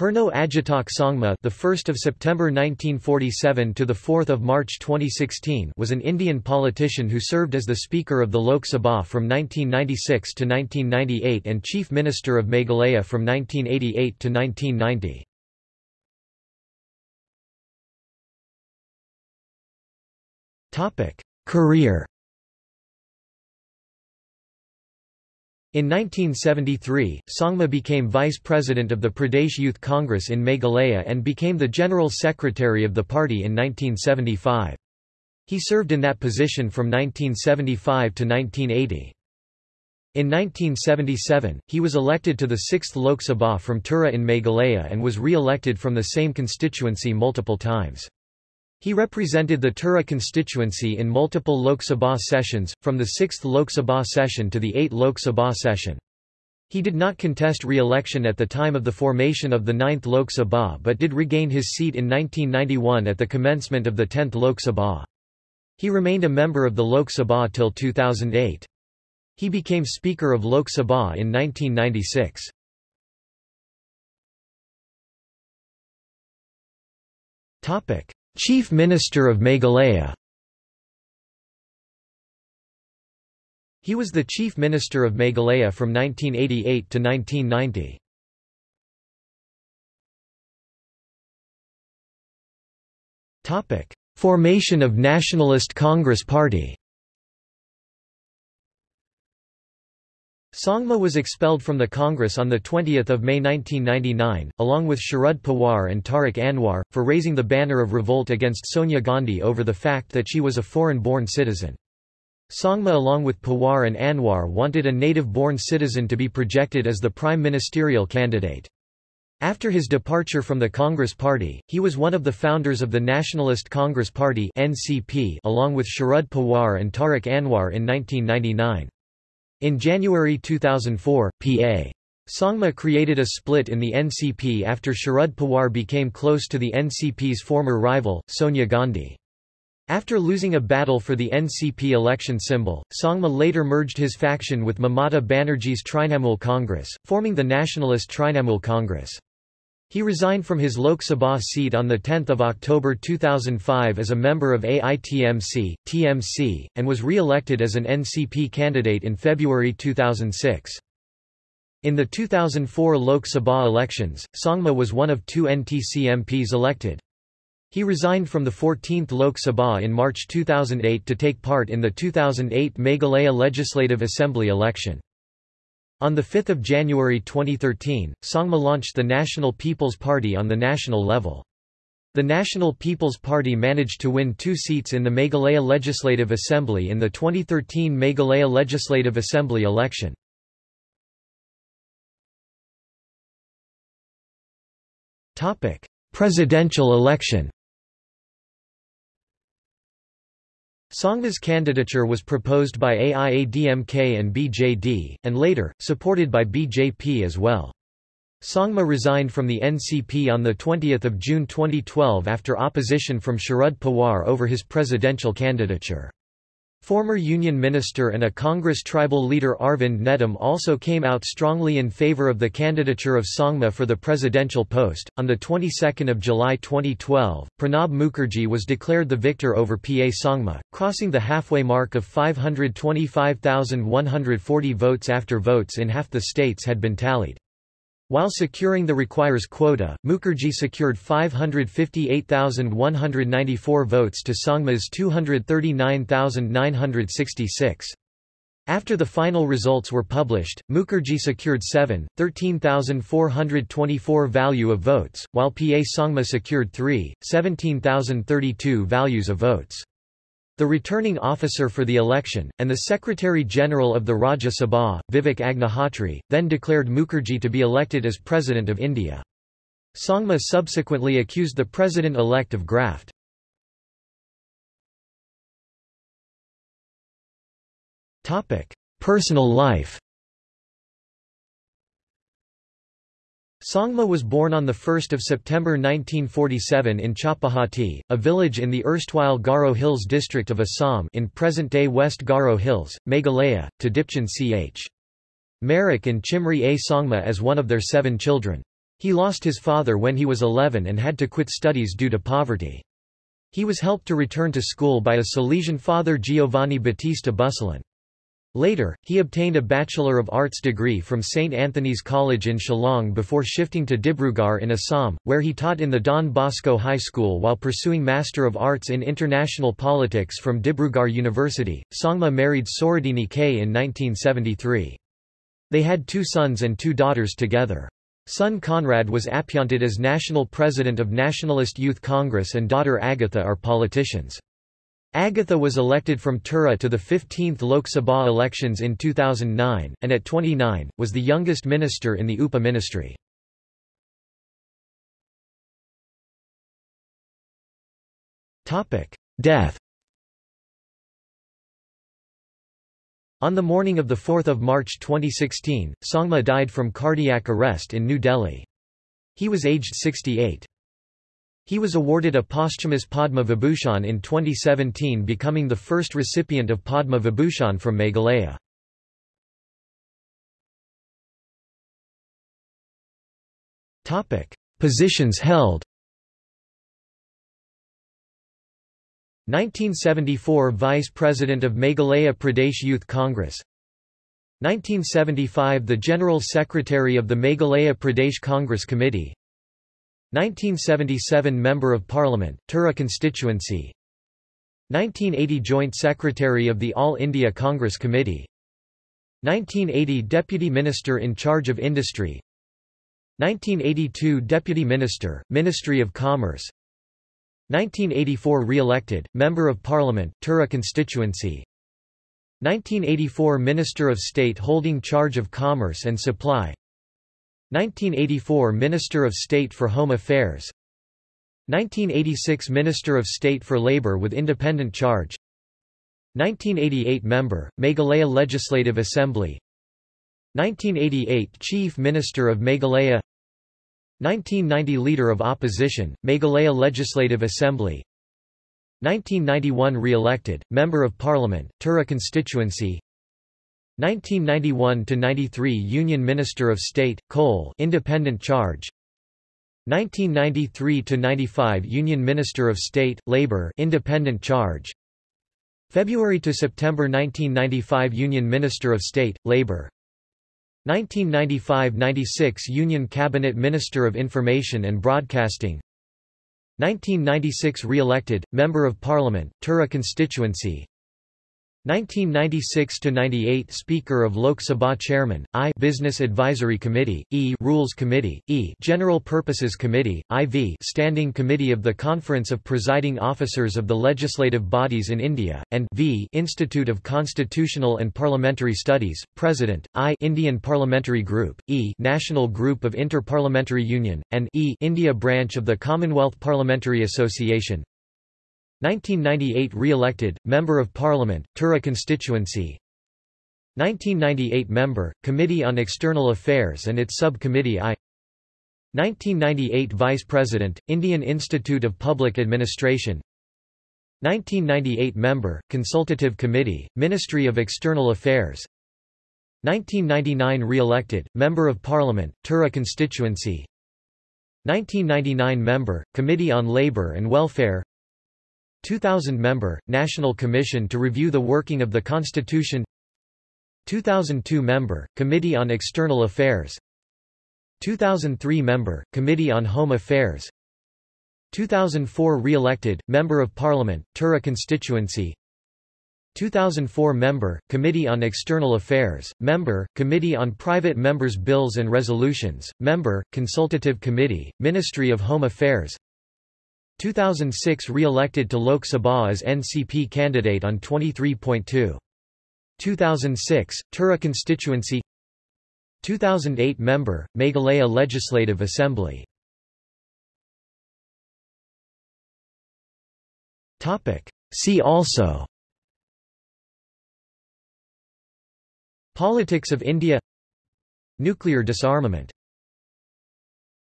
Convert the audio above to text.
Purno Agitok Sangma, the 1st of September 1947 to the 4th of March 2016, was an Indian politician who served as the Speaker of the Lok Sabha from 1996 to 1998 and Chief Minister of Meghalaya from 1988 to 1990. Topic: Career In 1973, Sangma became vice president of the Pradesh Youth Congress in Meghalaya and became the general secretary of the party in 1975. He served in that position from 1975 to 1980. In 1977, he was elected to the 6th Lok Sabha from Tura in Meghalaya and was re-elected from the same constituency multiple times. He represented the Tura constituency in multiple Lok Sabha sessions, from the 6th Lok Sabha session to the 8th Lok Sabha session. He did not contest re-election at the time of the formation of the 9th Lok Sabha but did regain his seat in 1991 at the commencement of the 10th Lok Sabha. He remained a member of the Lok Sabha till 2008. He became Speaker of Lok Sabha in 1996. Topic: Chief Minister of Meghalaya. He was the Chief Minister of Meghalaya from 1988 to 1990. Formation of Nationalist Congress Party Sangma was expelled from the Congress on 20 May 1999, along with Sharad Pawar and Tariq Anwar, for raising the banner of revolt against Sonia Gandhi over the fact that she was a foreign-born citizen. Sangma along with Pawar and Anwar wanted a native-born citizen to be projected as the prime ministerial candidate. After his departure from the Congress Party, he was one of the founders of the Nationalist Congress Party (NCP) along with Sharad Pawar and Tariq Anwar in 1999. In January 2004, P.A. Sangma created a split in the NCP after Sharad Pawar became close to the NCP's former rival, Sonia Gandhi. After losing a battle for the NCP election symbol, Sangma later merged his faction with Mamata Banerjee's Trinamool Congress, forming the Nationalist Trinamool Congress. He resigned from his Lok Sabha seat on 10 October 2005 as a member of AITMC, TMC, and was re-elected as an NCP candidate in February 2006. In the 2004 Lok Sabha elections, Sangma was one of two NTC MPs elected. He resigned from the 14th Lok Sabha in March 2008 to take part in the 2008 Meghalaya Legislative Assembly election. On 5 January 2013, Sangma launched the National People's Party on the national level. The National People's Party managed to win two seats in the Meghalaya Legislative Assembly in the 2013 Meghalaya Legislative Assembly election. Presidential election Sangma's candidature was proposed by AIADMK and BJD, and later, supported by BJP as well. Sangma resigned from the NCP on 20 June 2012 after opposition from Sharad Pawar over his presidential candidature. Former Union Minister and a Congress tribal leader Arvind Netam also came out strongly in favor of the candidature of Sangma for the presidential post. On the 22nd of July 2012, Pranab Mukherjee was declared the victor over PA Sangma, crossing the halfway mark of 525,140 votes after votes in half the states had been tallied. While securing the requires quota, Mukherjee secured 558,194 votes to Sangma's 239,966. After the final results were published, Mukherjee secured 7, 13,424 value of votes, while PA Sangma secured 3, 17,032 values of votes. The returning officer for the election, and the Secretary-General of the Rajya Sabha, Vivek Agnihotri, then declared Mukherjee to be elected as President of India. Sangma subsequently accused the President-elect of graft. Personal life Sangma was born on 1 September 1947 in Chapahati, a village in the erstwhile Garo Hills district of Assam in present-day West Garo Hills, Meghalaya, to Dipchen Ch. Marak and Chimri A. Sangma as one of their seven children. He lost his father when he was 11 and had to quit studies due to poverty. He was helped to return to school by a Salesian father Giovanni Battista Bussolin. Later, he obtained a Bachelor of Arts degree from St. Anthony's College in Shillong before shifting to Dibrugarh in Assam, where he taught in the Don Bosco High School while pursuing Master of Arts in International Politics from Dibrugarh University. Sangma married Sorodini K in 1973. They had two sons and two daughters together. Son Conrad was appointed as national president of Nationalist Youth Congress and daughter Agatha are politicians. Agatha was elected from Tura to the 15th Lok Sabha elections in 2009, and at 29, was the youngest minister in the UPA ministry. Death On the morning of 4 March 2016, Sangma died from cardiac arrest in New Delhi. He was aged 68. He was awarded a posthumous Padma Vibhushan in 2017 becoming the first recipient of Padma Vibhushan from Meghalaya. Positions held 1974 Vice President of Meghalaya Pradesh Youth Congress 1975 The General Secretary of the Meghalaya Pradesh Congress Committee 1977 Member of Parliament, Tura constituency. 1980 Joint Secretary of the All India Congress Committee. 1980 Deputy Minister in charge of Industry. 1982 Deputy Minister, Ministry of Commerce. 1984 Re-elected, Member of Parliament, Tura constituency. 1984 Minister of State holding charge of Commerce and Supply 1984 Minister of State for Home Affairs. 1986 Minister of State for Labour with independent charge. 1988 Member, Meghalaya Legislative Assembly. 1988 Chief Minister of Meghalaya. 1990 Leader of Opposition, Meghalaya Legislative Assembly. 1991 Re-elected, Member of Parliament, Tura constituency 1991–93 Union Minister of State, Coal Independent Charge. 1993–95 Union Minister of State, Labour Independent Charge. February to September 1995 Union Minister of State, Labour 1995–96 Union Cabinet Minister of Information and Broadcasting. 1996 re-elected, Member of Parliament, Tura constituency 1996–98 Speaker of Lok Sabha Chairman, I Business Advisory Committee, E Rules Committee, E General Purposes Committee, IV Standing Committee of the Conference of Presiding Officers of the Legislative Bodies in India, and V Institute of Constitutional and Parliamentary Studies, President, I Indian Parliamentary Group, E National Group of Inter-Parliamentary Union, and E India Branch of the Commonwealth Parliamentary Association, 1998 re-elected, Member of Parliament, Tura constituency. 1998 Member, Committee on External Affairs and its Sub-Committee I. 1998 Vice President, Indian Institute of Public Administration. 1998 Member, Consultative Committee, Ministry of External Affairs. 1999 re-elected, Member of Parliament, Tura constituency. 1999 Member, Committee on Labour and Welfare 2000 member, National Commission to Review the Working of the Constitution 2002 member, Committee on External Affairs 2003 member, Committee on Home Affairs 2004 re-elected, Member of Parliament, Tura constituency 2004 member, Committee on External Affairs, Member, Committee on Private Members' Bills and Resolutions, Member, Consultative Committee, Ministry of Home Affairs 2006 re-elected to Lok Sabha as NCP candidate on 23.2. 2006, Tura constituency. 2008 member, Meghalaya Legislative Assembly. See also. Politics of India. Nuclear disarmament